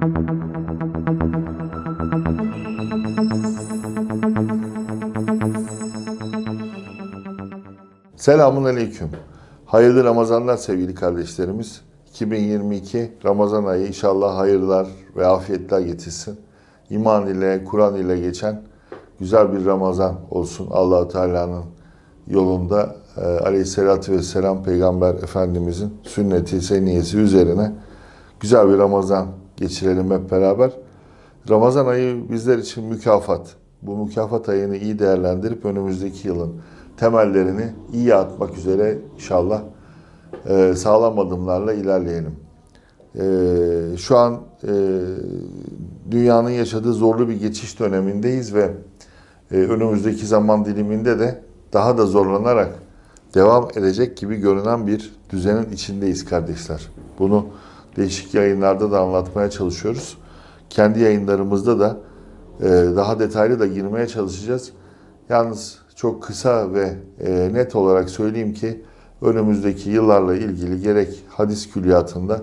Selamun Aleyküm. Hayırlı Ramazanlar sevgili kardeşlerimiz. 2022 Ramazan ayı inşallah hayırlar ve afiyetler getirsin. İman ile, Kur'an ile geçen güzel bir Ramazan olsun. allah Teala'nın yolunda e, aleyhissalatü vesselam Peygamber Efendimizin sünneti, seniyesi üzerine güzel bir Ramazan geçirelim hep beraber. Ramazan ayı bizler için mükafat. Bu mükafat ayını iyi değerlendirip önümüzdeki yılın temellerini iyi atmak üzere inşallah e, sağlam adımlarla ilerleyelim. E, şu an e, dünyanın yaşadığı zorlu bir geçiş dönemindeyiz ve e, önümüzdeki zaman diliminde de daha da zorlanarak devam edecek gibi görünen bir düzenin içindeyiz kardeşler. Bunu değişik yayınlarda da anlatmaya çalışıyoruz. Kendi yayınlarımızda da e, daha detaylı da girmeye çalışacağız. Yalnız çok kısa ve e, net olarak söyleyeyim ki önümüzdeki yıllarla ilgili gerek hadis külliyatında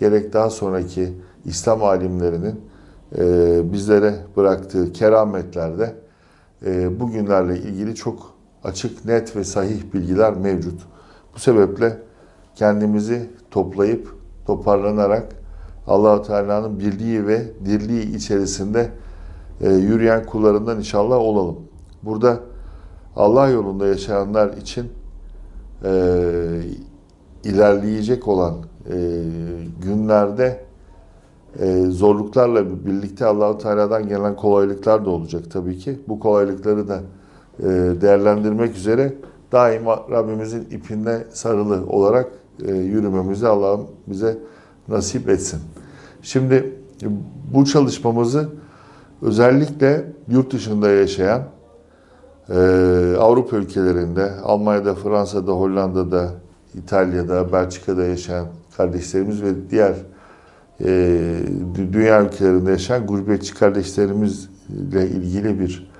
gerek daha sonraki İslam alimlerinin e, bizlere bıraktığı kerametlerde bugünlerle ilgili çok açık, net ve sahih bilgiler mevcut. Bu sebeple kendimizi toplayıp toparlanarak Allahu Teala'nın birliği ve dirliği içerisinde e, yürüyen kullarından inşallah olalım. Burada Allah yolunda yaşayanlar için e, ilerleyecek olan e, günlerde e, zorluklarla birlikte Allahu Teala'dan gelen kolaylıklar da olacak tabii ki. Bu kolaylıkları da e, değerlendirmek üzere daima Rabbimizin ipinde sarılı olarak yürümemizi Allah'ım bize nasip etsin. Şimdi bu çalışmamızı özellikle yurt dışında yaşayan ee, Avrupa ülkelerinde, Almanya'da, Fransa'da, Hollanda'da, İtalya'da, Belçika'da yaşayan kardeşlerimiz ve diğer e, dünya ülkelerinde yaşayan gurbetçi kardeşlerimizle ilgili bir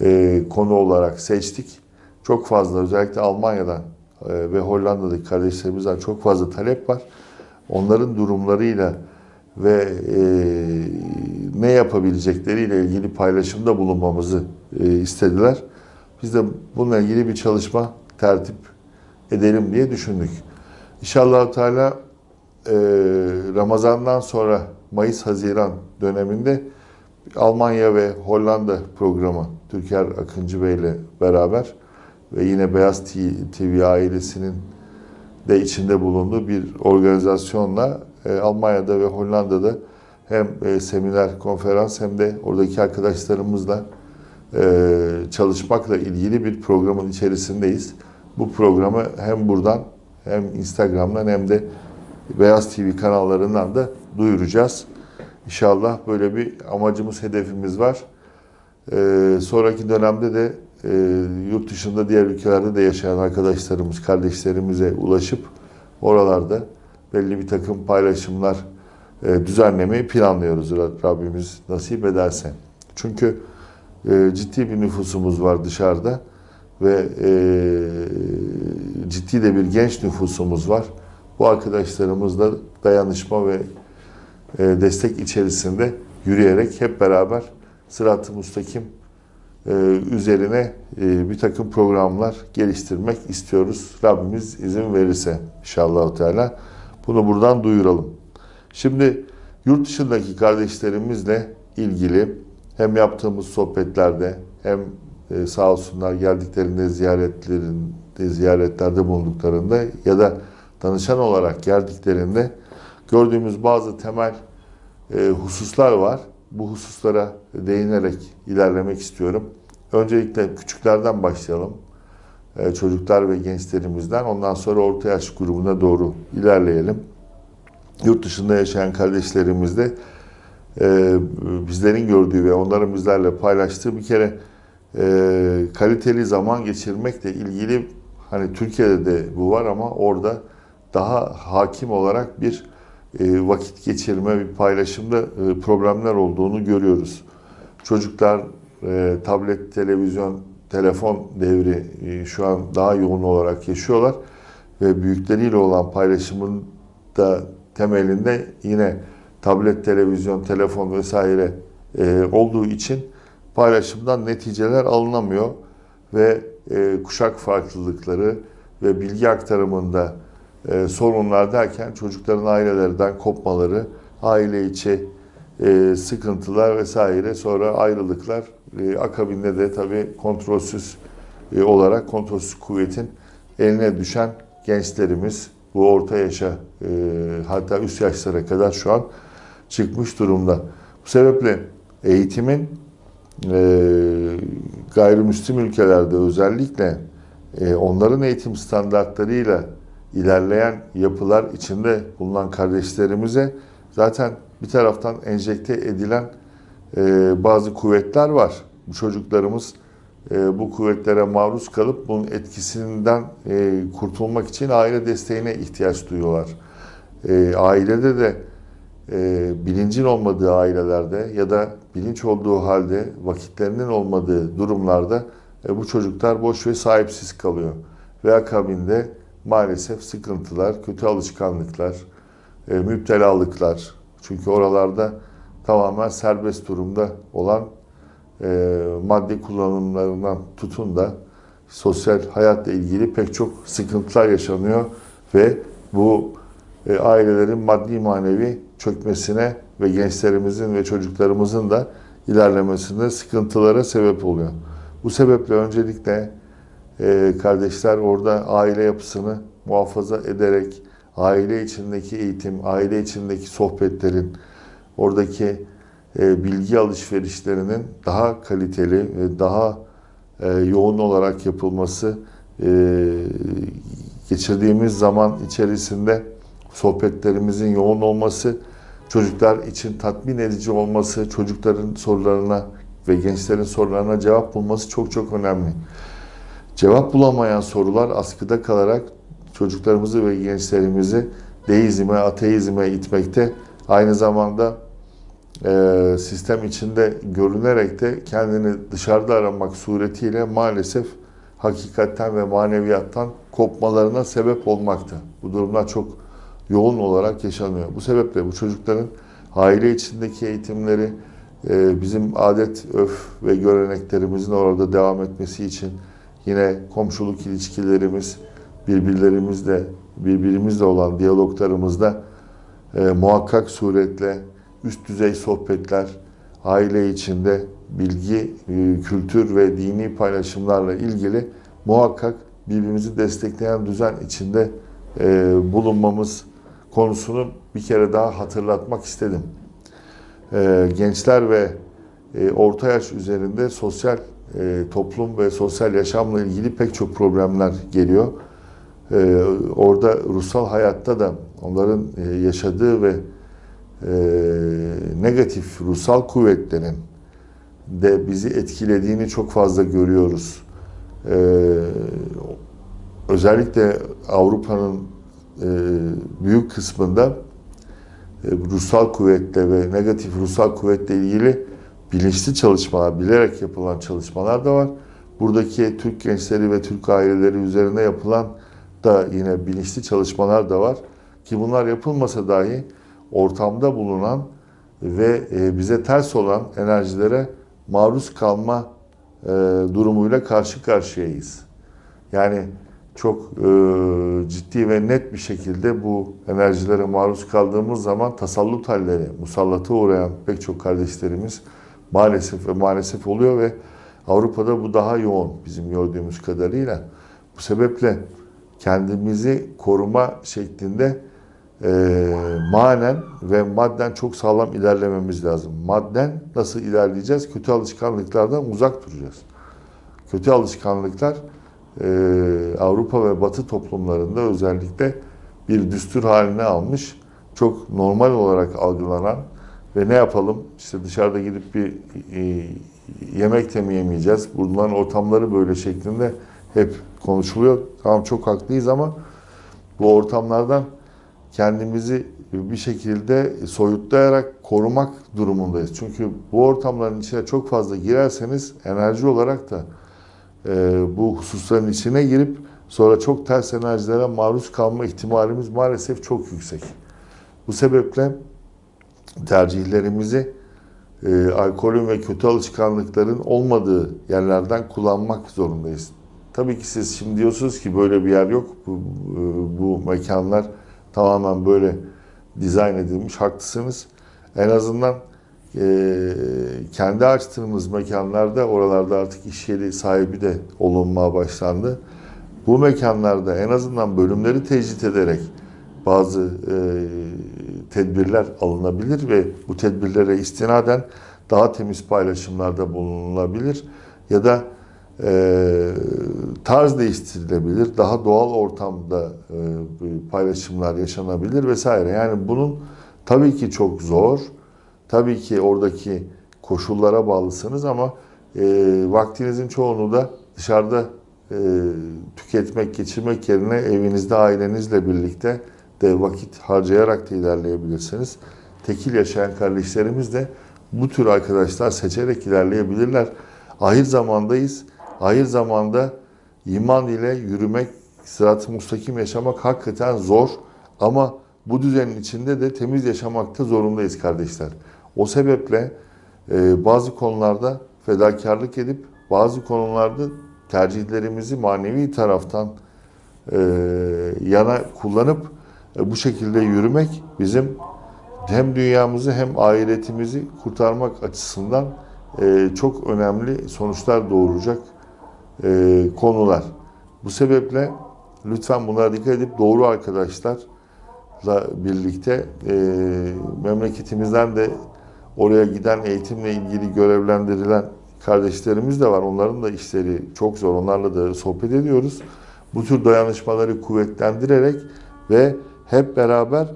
e, konu olarak seçtik. Çok fazla özellikle Almanya'dan e, ve Hollanda'daki kardeşlerimizden çok fazla talep var. Onların durumlarıyla ve e, ne yapabilecekleriyle ilgili paylaşımda bulunmamızı e, istediler. Biz de bununla ilgili bir çalışma tertip edelim diye düşündük. İnşallah Teala e, Ramazan'dan sonra Mayıs-Haziran döneminde Almanya ve Hollanda programı Türker Akıncı Bey ile beraber ve yine Beyaz TV ailesinin de içinde bulunduğu bir organizasyonla e, Almanya'da ve Hollanda'da hem e, seminer, konferans hem de oradaki arkadaşlarımızla e, çalışmakla ilgili bir programın içerisindeyiz. Bu programı hem buradan hem Instagram'dan hem de Beyaz TV kanallarından da duyuracağız. İnşallah böyle bir amacımız, hedefimiz var. Ee, sonraki dönemde de e, yurt dışında diğer ülkelerde de yaşayan arkadaşlarımız, kardeşlerimize ulaşıp oralarda belli bir takım paylaşımlar e, düzenlemeyi planlıyoruz Rabbimiz nasip ederse. Çünkü e, ciddi bir nüfusumuz var dışarıda ve e, ciddi de bir genç nüfusumuz var. Bu arkadaşlarımızla dayanışma ve e, destek içerisinde yürüyerek hep beraber sırat-ı müstakim üzerine e, bir takım programlar geliştirmek istiyoruz. Rabbimiz izin verirse inşallah Teala bunu buradan duyuralım. Şimdi yurt dışındaki kardeşlerimizle ilgili hem yaptığımız sohbetlerde hem e, sağ olsunlar geldiklerinde ziyaretlerinde ziyaretlerde bulunduklarında ya da danışan olarak geldiklerinde gördüğümüz bazı temel e, hususlar var. Bu hususlara değinerek ilerlemek istiyorum. Öncelikle küçüklerden başlayalım. E, çocuklar ve gençlerimizden. Ondan sonra orta yaş grubuna doğru ilerleyelim. Yurt dışında yaşayan kardeşlerimizde e, bizlerin gördüğü ve onların bizlerle paylaştığı bir kere e, kaliteli zaman geçirmekle ilgili hani Türkiye'de de bu var ama orada daha hakim olarak bir vakit geçirme, bir paylaşımda e, problemler olduğunu görüyoruz. Çocuklar e, tablet, televizyon, telefon devri e, şu an daha yoğun olarak yaşıyorlar ve büyükleriyle olan paylaşımın da temelinde yine tablet, televizyon, telefon vesaire e, olduğu için paylaşımdan neticeler alınamıyor ve e, kuşak farklılıkları ve bilgi aktarımında e, sorunlar derken çocukların ailelerden kopmaları, aile içi e, sıkıntılar vesaire sonra ayrılıklar e, akabinde de tabii kontrolsüz e, olarak kontrolsüz kuvvetin eline düşen gençlerimiz bu orta yaşa e, hatta üst yaşlara kadar şu an çıkmış durumda. Bu sebeple eğitimin e, gayrimüslim ülkelerde özellikle e, onların eğitim standartlarıyla ilerleyen yapılar içinde bulunan kardeşlerimize zaten bir taraftan enjekte edilen e, bazı kuvvetler var. Bu çocuklarımız e, bu kuvvetlere maruz kalıp bunun etkisinden e, kurtulmak için aile desteğine ihtiyaç duyuyorlar. E, ailede de e, bilincin olmadığı ailelerde ya da bilinç olduğu halde vakitlerinin olmadığı durumlarda e, bu çocuklar boş ve sahipsiz kalıyor. Ve akabinde maalesef sıkıntılar, kötü alışkanlıklar, e, müptelalıklar. Çünkü oralarda tamamen serbest durumda olan e, madde kullanımlarından tutun da sosyal hayatla ilgili pek çok sıkıntılar yaşanıyor ve bu e, ailelerin maddi manevi çökmesine ve gençlerimizin ve çocuklarımızın da ilerlemesinde sıkıntılara sebep oluyor. Bu sebeple öncelikle e, kardeşler orada aile yapısını muhafaza ederek aile içindeki eğitim, aile içindeki sohbetlerin, oradaki e, bilgi alışverişlerinin daha kaliteli ve daha e, yoğun olarak yapılması, e, geçirdiğimiz zaman içerisinde sohbetlerimizin yoğun olması, çocuklar için tatmin edici olması, çocukların sorularına ve gençlerin sorularına cevap bulması çok çok önemli. Cevap bulamayan sorular askıda kalarak çocuklarımızı ve gençlerimizi deizme, ateizme itmekte. Aynı zamanda e, sistem içinde görünerek de kendini dışarıda aramak suretiyle maalesef hakikatten ve maneviyattan kopmalarına sebep olmakta. Bu durumlar çok yoğun olarak yaşanıyor. Bu sebeple bu çocukların aile içindeki eğitimleri e, bizim adet, öf ve göreneklerimizin orada devam etmesi için yine komşuluk ilişkilerimiz, birbirlerimizle birbirimizle olan diyaloglarımızda e, muhakkak suretle üst düzey sohbetler, aile içinde bilgi, e, kültür ve dini paylaşımlarla ilgili muhakkak birbirimizi destekleyen düzen içinde e, bulunmamız konusunu bir kere daha hatırlatmak istedim. E, gençler ve e, orta yaş üzerinde sosyal e, toplum ve sosyal yaşamla ilgili pek çok problemler geliyor. E, orada ruhsal hayatta da onların e, yaşadığı ve e, negatif ruhsal kuvvetlerin de bizi etkilediğini çok fazla görüyoruz. E, özellikle Avrupa'nın e, büyük kısmında e, ruhsal kuvvetle ve negatif ruhsal kuvvetle ilgili bilinçli çalışmalar, bilerek yapılan çalışmalar da var. Buradaki Türk gençleri ve Türk aileleri üzerine yapılan da yine bilinçli çalışmalar da var. Ki bunlar yapılmasa dahi ortamda bulunan ve e, bize ters olan enerjilere maruz kalma e, durumuyla karşı karşıyayız. Yani çok e, ciddi ve net bir şekilde bu enerjilere maruz kaldığımız zaman tasallut halleri, musallata uğrayan pek çok kardeşlerimiz maalesef ve maalesef oluyor ve Avrupa'da bu daha yoğun bizim gördüğümüz kadarıyla. Bu sebeple kendimizi koruma şeklinde e, manen ve madden çok sağlam ilerlememiz lazım. Madden nasıl ilerleyeceğiz? Kötü alışkanlıklardan uzak duracağız. Kötü alışkanlıklar e, Avrupa ve Batı toplumlarında özellikle bir düstur haline almış, çok normal olarak algılanan ve ne yapalım? İşte dışarıda gidip bir e, yemek de mi yemeyeceğiz? Bulunan ortamları böyle şeklinde hep konuşuluyor. Tamam çok haklıyız ama bu ortamlardan kendimizi bir şekilde soyutlayarak korumak durumundayız. Çünkü bu ortamların içine çok fazla girerseniz enerji olarak da e, bu hususların içine girip sonra çok ters enerjilere maruz kalma ihtimalimiz maalesef çok yüksek. Bu sebeple tercihlerimizi e, alkolün ve kötü alışkanlıkların olmadığı yerlerden kullanmak zorundayız. Tabii ki siz şimdi diyorsunuz ki böyle bir yer yok. Bu, e, bu mekanlar tamamen böyle dizayn edilmiş. Haklısınız. En azından e, kendi açtığımız mekanlarda oralarda artık iş yeri sahibi de olunmaya başlandı. Bu mekanlarda en azından bölümleri tecrit ederek bazı e, tedbirler alınabilir ve bu tedbirlere istinaden daha temiz paylaşımlarda bulunulabilir ya da e, tarz değiştirilebilir, daha doğal ortamda e, paylaşımlar yaşanabilir vesaire. Yani bunun tabii ki çok zor, tabii ki oradaki koşullara bağlısınız ama e, vaktinizin çoğunu da dışarıda e, tüketmek, geçirmek yerine evinizde ailenizle birlikte de vakit harcayarak da ilerleyebilirsiniz. Tekil yaşayan kardeşlerimiz de bu tür arkadaşlar seçerek ilerleyebilirler. Ahir zamandayız. Ahir zamanda iman ile yürümek, sırat-ı mustakim yaşamak hakikaten zor. Ama bu düzenin içinde de temiz yaşamakta zorundayız kardeşler. O sebeple e, bazı konularda fedakarlık edip bazı konularda tercihlerimizi manevi taraftan e, yana kullanıp bu şekilde yürümek bizim hem dünyamızı hem ahiretimizi kurtarmak açısından e, çok önemli sonuçlar doğuracak e, konular. Bu sebeple lütfen bunlara dikkat edip doğru arkadaşlarla birlikte e, memleketimizden de oraya giden eğitimle ilgili görevlendirilen kardeşlerimiz de var. Onların da işleri çok zor. Onlarla da sohbet ediyoruz. Bu tür dayanışmaları kuvvetlendirerek ve hep beraber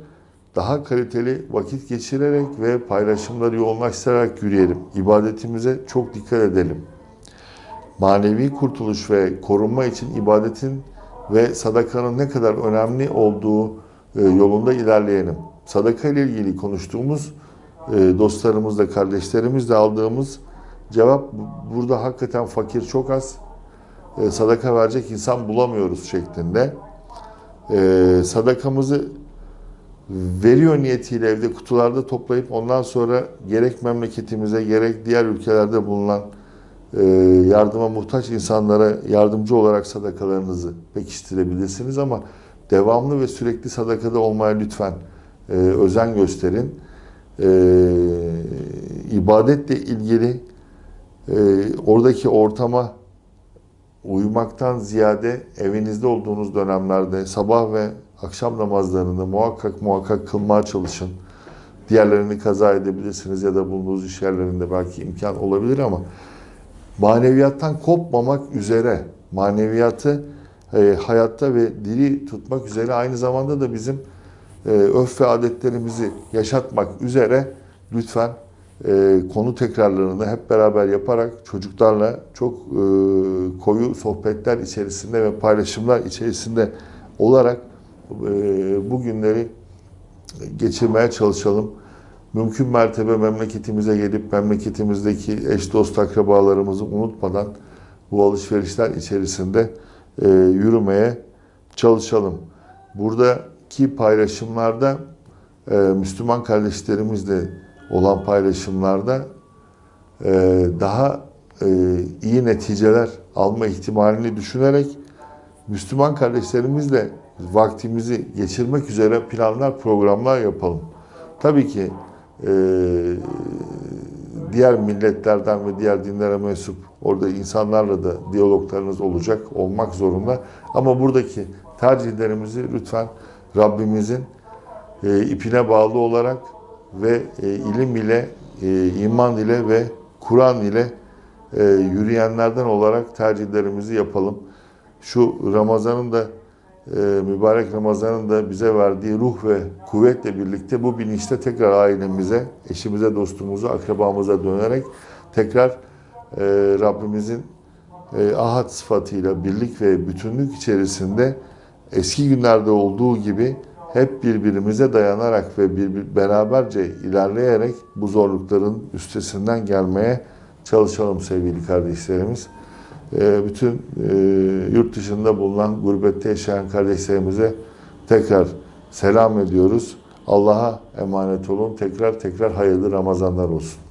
daha kaliteli vakit geçirerek ve paylaşımları yoğunlaştırarak yürüyelim. İbadetimize çok dikkat edelim. Manevi kurtuluş ve korunma için ibadetin ve sadakanın ne kadar önemli olduğu e, yolunda ilerleyelim. Sadaka ile ilgili konuştuğumuz e, dostlarımızla, kardeşlerimizle aldığımız cevap burada hakikaten fakir çok az. E, sadaka verecek insan bulamıyoruz şeklinde. Sadakamızı veriyor niyetiyle evde kutularda toplayıp ondan sonra gerek memleketimize gerek diğer ülkelerde bulunan e, yardıma muhtaç insanlara yardımcı olarak sadakalarınızı pekiştirebilirsiniz ama devamlı ve sürekli sadakada olmaya lütfen e, özen gösterin. E, ibadetle ilgili oradaki ortama uyumaktan ziyade evinizde olduğunuz dönemlerde sabah ve akşam namazlarını muhakkak muhakkak kılmaya çalışın. Diğerlerini kaza edebilirsiniz ya da bulunduğunuz iş yerlerinde belki imkan olabilir ama maneviyattan kopmamak üzere maneviyatı e, hayatta ve diri tutmak üzere aynı zamanda da bizim e, öf ve adetlerimizi yaşatmak üzere lütfen e, konu tekrarlarını hep beraber yaparak çocuklarla çok e, koyu sohbetler içerisinde ve paylaşımlar içerisinde olarak e, bu günleri geçirmeye çalışalım. Mümkün mertebe memleketimize gelip memleketimizdeki eş dost akrabalarımızı unutmadan bu alışverişler içerisinde e, yürümeye çalışalım. Buradaki paylaşımlarda e, Müslüman kardeşlerimizle olan paylaşımlarda e, daha e, iyi neticeler alma ihtimalini düşünerek Müslüman kardeşlerimizle vaktimizi geçirmek üzere planlar, programlar yapalım. Tabii ki e, diğer milletlerden ve diğer dinlere mensup orada insanlarla da diyaloglarınız olacak, olmak zorunda. Ama buradaki tercihlerimizi lütfen Rabbimizin e, ipine bağlı olarak ve e, ilim ile, e, iman ile ve Kur'an ile e, yürüyenlerden olarak tercihlerimizi yapalım. Şu Ramazan'ın da e, mübarek Ramazan'ın da bize verdiği ruh ve kuvvetle birlikte bu bilinçte tekrar ailemize, eşimize, dostumuza, akrabamıza dönerek tekrar e, Rabbimizin e, ahad sıfatıyla birlik ve bütünlük içerisinde eski günlerde olduğu gibi hep birbirimize dayanarak ve bir, beraberce ilerleyerek bu zorlukların üstesinden gelmeye çalışalım sevgili kardeşlerimiz. Ee, bütün e, yurt dışında bulunan gurbette yaşayan kardeşlerimize tekrar selam ediyoruz. Allah'a emanet olun. Tekrar tekrar hayırlı Ramazanlar olsun.